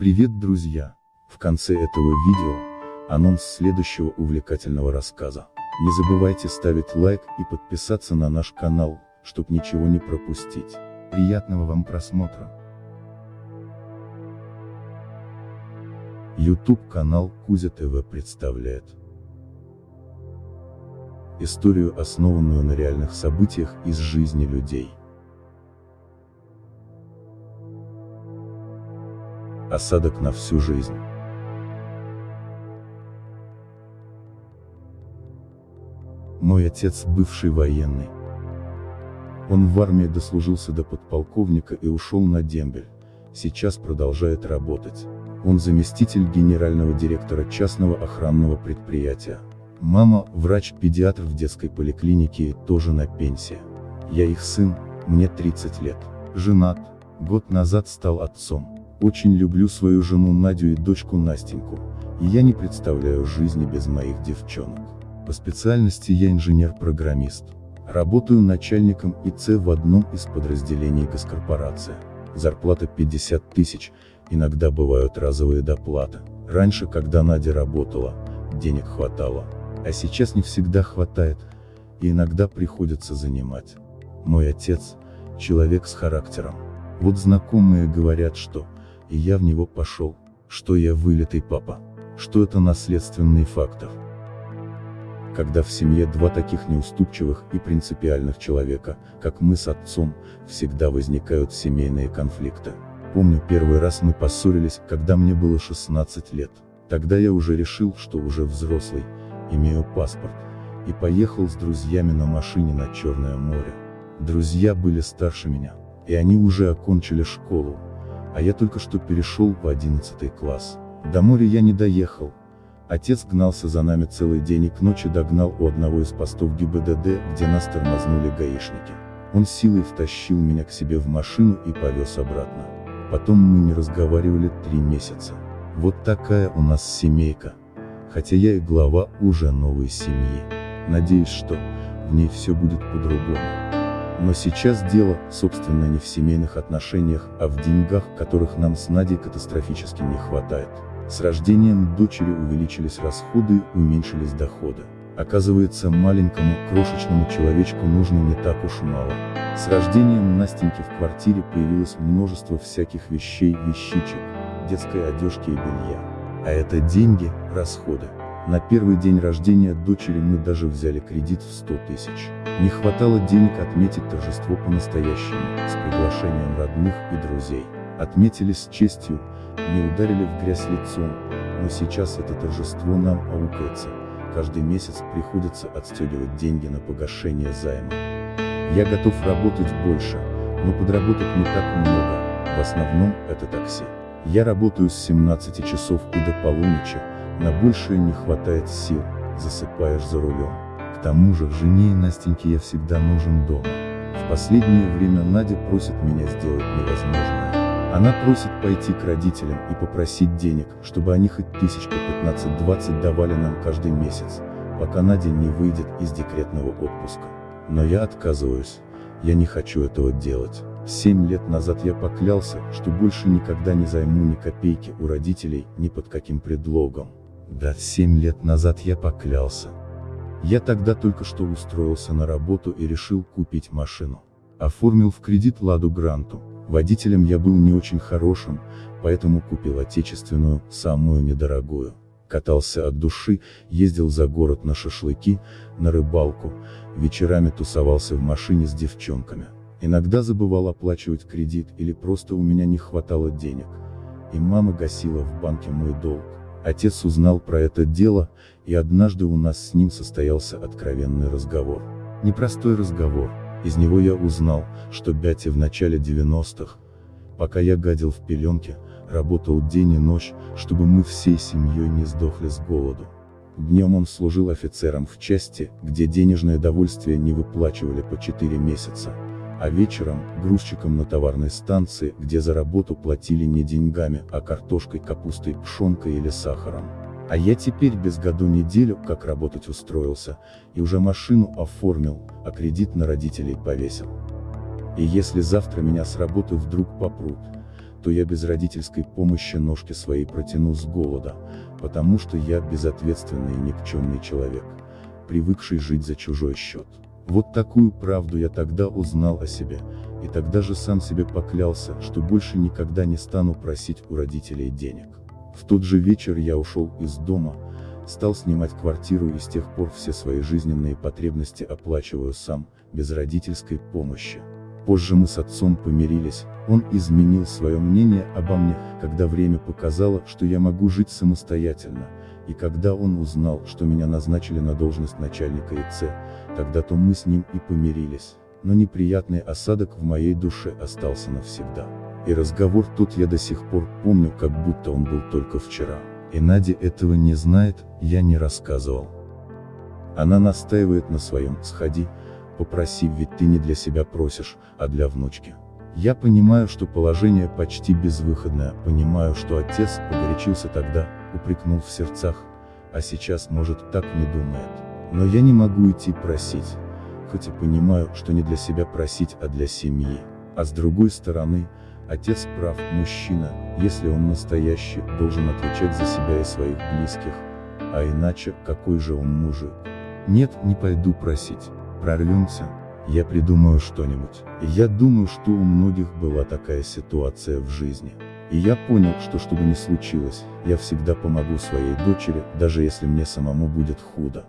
Привет, друзья! В конце этого видео, анонс следующего увлекательного рассказа. Не забывайте ставить лайк и подписаться на наш канал, чтобы ничего не пропустить. Приятного вам просмотра! YouTube канал Кузя ТВ представляет историю, основанную на реальных событиях из жизни людей. Осадок на всю жизнь. Мой отец бывший военный. Он в армии дослужился до подполковника и ушел на дембель. Сейчас продолжает работать. Он заместитель генерального директора частного охранного предприятия. Мама, врач-педиатр в детской поликлинике, тоже на пенсии. Я их сын, мне 30 лет. Женат, год назад стал отцом. Очень люблю свою жену Надю и дочку Настеньку, и я не представляю жизни без моих девчонок. По специальности я инженер-программист. Работаю начальником ИЦ в одном из подразделений госкорпорации. Зарплата 50 тысяч, иногда бывают разовые доплаты. Раньше, когда Надя работала, денег хватало. А сейчас не всегда хватает, и иногда приходится занимать. Мой отец – человек с характером. Вот знакомые говорят, что и я в него пошел, что я вылитый папа, что это наследственный фактор. Когда в семье два таких неуступчивых и принципиальных человека, как мы с отцом, всегда возникают семейные конфликты. Помню первый раз мы поссорились, когда мне было 16 лет. Тогда я уже решил, что уже взрослый, имею паспорт, и поехал с друзьями на машине на Черное море. Друзья были старше меня, и они уже окончили школу, а я только что перешел в 11 класс. До моря я не доехал. Отец гнался за нами целый день и к ночи догнал у одного из постов ГИБДД, где нас тормознули гаишники. Он силой втащил меня к себе в машину и повез обратно. Потом мы не разговаривали три месяца. Вот такая у нас семейка. Хотя я и глава уже новой семьи. Надеюсь, что в ней все будет по-другому. Но сейчас дело, собственно, не в семейных отношениях, а в деньгах, которых нам с Надей катастрофически не хватает. С рождением дочери увеличились расходы уменьшились доходы. Оказывается, маленькому, крошечному человечку нужно не так уж мало. С рождением Настеньки в квартире появилось множество всяких вещей, вещичек, детской одежки и белья. А это деньги, расходы. На первый день рождения дочери мы даже взяли кредит в 100 тысяч. Не хватало денег отметить торжество по-настоящему, с приглашением родных и друзей. Отметили с честью, не ударили в грязь лицом, но сейчас это торжество нам аукается. Каждый месяц приходится отстегивать деньги на погашение займа. Я готов работать больше, но подработать не так много, в основном это такси. Я работаю с 17 часов и до полуночи, на большее не хватает сил, засыпаешь за рулем. К тому же, жене и Настеньке я всегда нужен дома. В последнее время Надя просит меня сделать невозможное. Она просит пойти к родителям и попросить денег, чтобы они хоть тысяч по 15-20 давали нам каждый месяц, пока Надя не выйдет из декретного отпуска. Но я отказываюсь. Я не хочу этого делать. Семь лет назад я поклялся, что больше никогда не займу ни копейки у родителей, ни под каким предлогом. Да, семь лет назад я поклялся. Я тогда только что устроился на работу и решил купить машину. Оформил в кредит Ладу Гранту. Водителем я был не очень хорошим, поэтому купил отечественную, самую недорогую. Катался от души, ездил за город на шашлыки, на рыбалку, вечерами тусовался в машине с девчонками. Иногда забывал оплачивать кредит или просто у меня не хватало денег. И мама гасила в банке мой долг. Отец узнал про это дело, и однажды у нас с ним состоялся откровенный разговор. Непростой разговор, из него я узнал, что Бяти в начале 90-х, пока я гадил в пеленке, работал день и ночь, чтобы мы всей семьей не сдохли с голоду. Днем он служил офицером в части, где денежное довольствие не выплачивали по 4 месяца, а вечером – грузчиком на товарной станции, где за работу платили не деньгами, а картошкой, капустой, пшенкой или сахаром. А я теперь без году неделю, как работать устроился, и уже машину оформил, а кредит на родителей повесил. И если завтра меня с работы вдруг попрут, то я без родительской помощи ножки свои протяну с голода, потому что я безответственный и никчемный человек, привыкший жить за чужой счет. Вот такую правду я тогда узнал о себе, и тогда же сам себе поклялся, что больше никогда не стану просить у родителей денег. В тот же вечер я ушел из дома, стал снимать квартиру и с тех пор все свои жизненные потребности оплачиваю сам, без родительской помощи. Позже мы с отцом помирились, он изменил свое мнение обо мне, когда время показало, что я могу жить самостоятельно, и когда он узнал, что меня назначили на должность начальника ИЦ, тогда-то мы с ним и помирились, но неприятный осадок в моей душе остался навсегда. И разговор тот я до сих пор помню, как будто он был только вчера. И Надя этого не знает, я не рассказывал. Она настаивает на своем «сходи», попроси, ведь ты не для себя просишь, а для внучки. Я понимаю, что положение почти безвыходное, понимаю, что отец погорячился тогда, упрекнул в сердцах, а сейчас, может, так не думает. Но я не могу идти просить, хоть и понимаю, что не для себя просить, а для семьи. А с другой стороны, отец прав, мужчина, если он настоящий, должен отвечать за себя и своих близких, а иначе, какой же он мужик? Нет, не пойду просить прорвемся, я придумаю что-нибудь. Я думаю, что у многих была такая ситуация в жизни. И я понял, что что бы ни случилось, я всегда помогу своей дочери, даже если мне самому будет худо.